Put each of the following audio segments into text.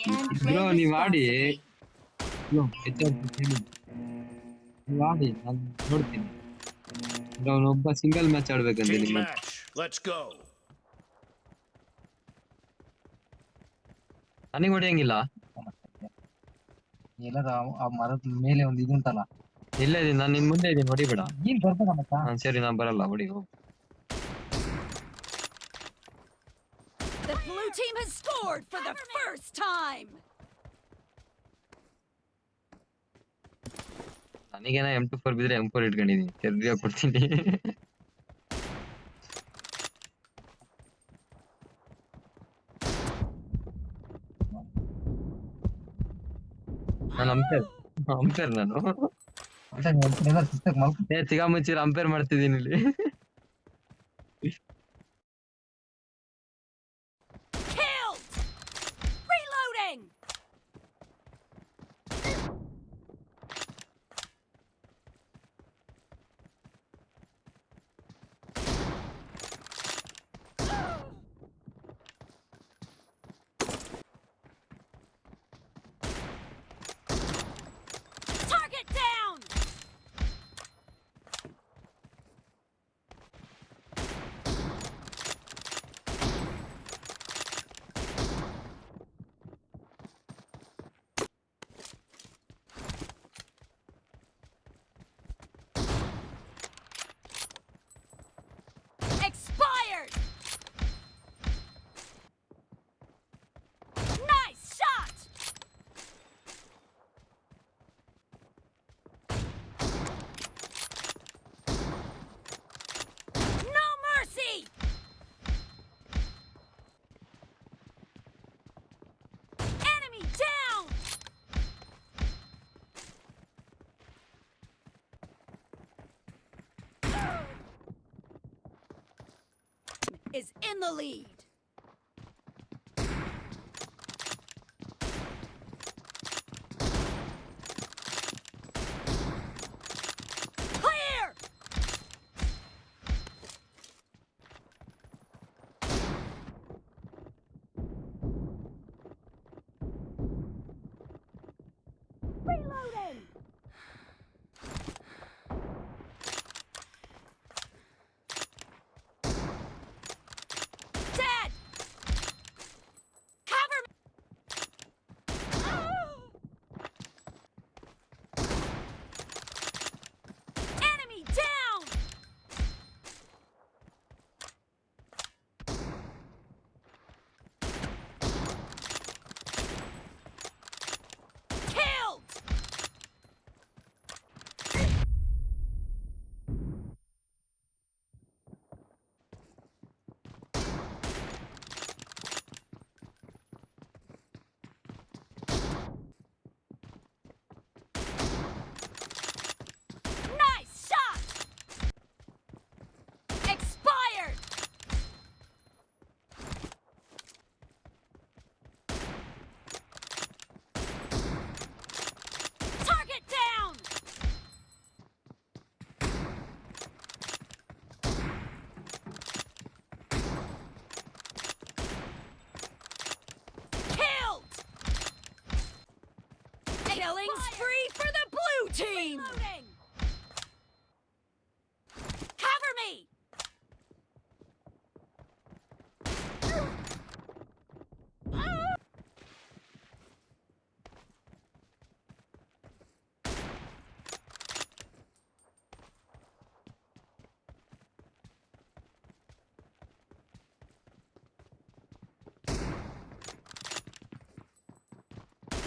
and Bro, play ನೀವ್ ಆಡಿ. responsibly. Bro ಹೇಳಿ ನೀವು ಆಡಿ ನಾನು ನೋಡ್ತೀನಿ ಅವನೊಬ್ಬ ಸಿಂಗಲ್ ಮ್ಯಾಚ್ ಆಡ್ಬೇಕಂತೆ Team ನಿಮ್ಮ match. Let's go. ನನಗೆ ಹೊಡೆಯಂಗಿಲ್ಲ ಎಲ್ಲಾರ ಆ- ಆ ಮರದ ಮೇಲೆ ಒಂದು ಇದುಂಟಲ್ಲ ಇಲ್ಲೇ ಇದೀನಿ ನಾನು ನಿನ್ ಮುಂದೆ ಇದೀನಿ ಹೊಡಿಬೇಡ ನೀನ್ ಬರ್ಬೇಡ ಮತ್ತ ಹಾ ಸರಿ ನಾನು ಬರಲ್ಲ ಹೊಡಿ ಹೋಗು blue team has scored for the first time. ನನಗೇನ ಎಂ ಟು ಫೋರ್ ಬಿದ್ರೆ ಎಂ ಫೋರ್ ಇಟ್ಕೊಂಡಿದೀನಿ ತಿರ್ಗಾ ಕೊಡ್ತೀನಿ ನಾನು ಅಂಪೇರ್ ಅಂಪೇರ್ ನಾನು ಶಿಸ್ತಾಗ ಮಲ್ಕ ಏ ತಿಗಾ ಮುಚ್ಚಿರ ಅಂಪೇರ್ ಮಾಡ್ತಿದ್ದೀನಿ ಇಲ್ಲಿ Is in the lead. Clear! Reloading! Dead! Cover me! Enemy down! Killed! Nice shot! Expired! Target down! Killed! Killing spree for the blue team! Cover me!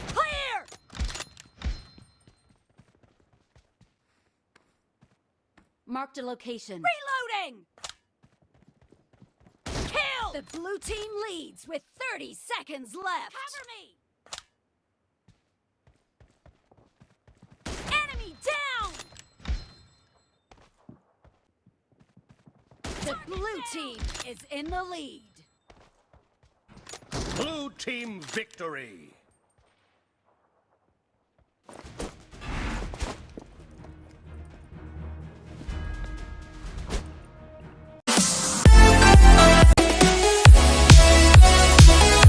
Clear! Marked a location. Reloading! Kill! The blue team leads with 30 seconds left. Cover me! Enemy down! The blue team is in the lead. Blue team victory.